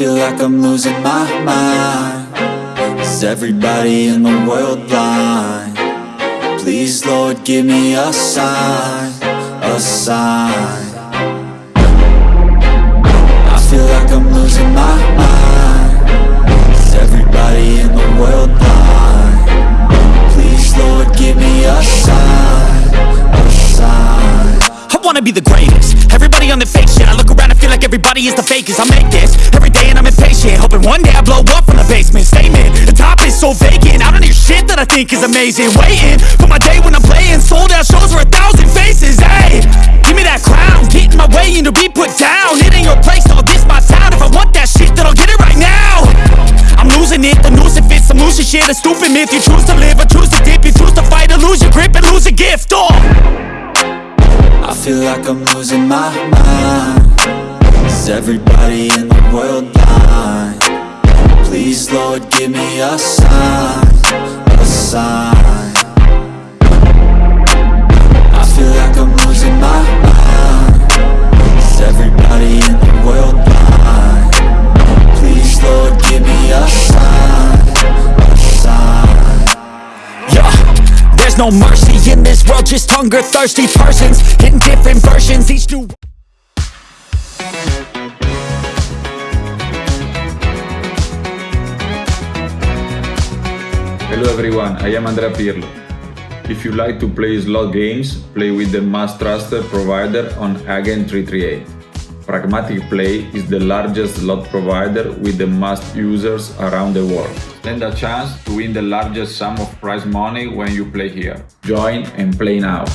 feel like I'm losing my mind. Is everybody in the world blind? Please Lord give me a sign, a sign. I feel like I'm losing my mind. Is everybody in the world blind? Please Lord give me a sign, a sign. I wanna be the greatest. Everybody on the fake shit. I look around and feel like everybody is the fakest. I make this every day and I'm Hoping one day I blow up from the basement. Statement, the top is so vacant. I don't hear shit that I think is amazing. Waiting for my day when I'm playing. Sold out shows for a thousand faces. Hey, give me that crown. Get in my way and to be put down. It ain't your place, no, this my town. If I want that shit, then I'll get it right now. I'm losing it, the noose it fits Some loose shit, a stupid myth. You choose to live or choose to dip. You choose to fight or lose your grip and lose a gift, oh. I feel like I'm losing my mind Is everybody in the world blind? Please Lord give me a sign, a sign I feel like I'm losing my mind Is everybody in the world blind? Please Lord give me a sign, a sign Yeah, there's no mercy in this world, just hunger thirsty persons in different versions. Each new Hello everyone, I am Andrea Pirlo. If you like to play slot games, play with the most trusted provider on Agent 338. Pragmatic Play is the largest slot provider with the most users around the world. Stand a chance to win the largest sum of prize money when you play here. Join and play now.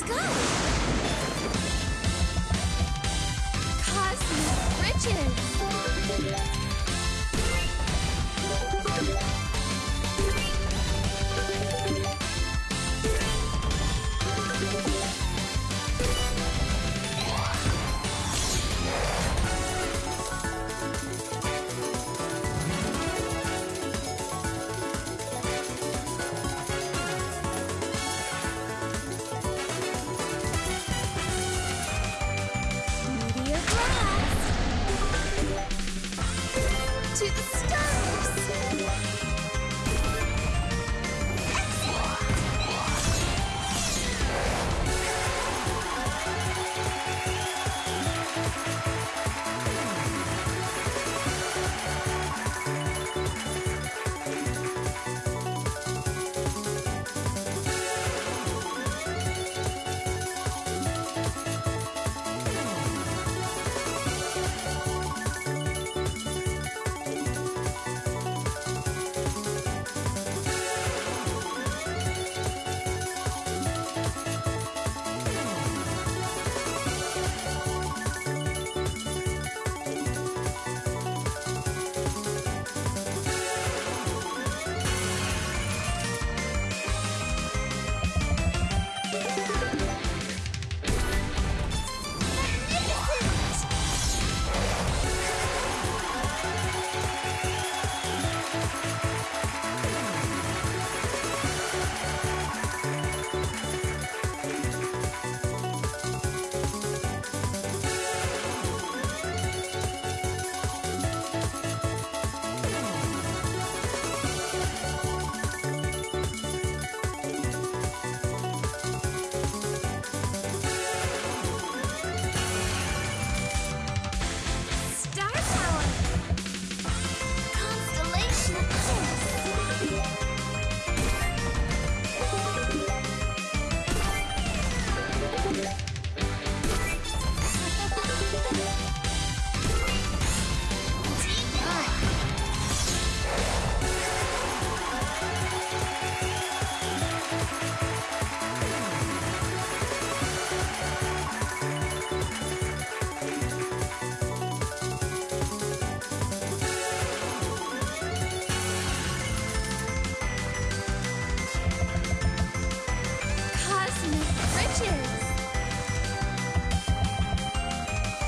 Let's go. Cosmic riches. To the stars!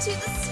To the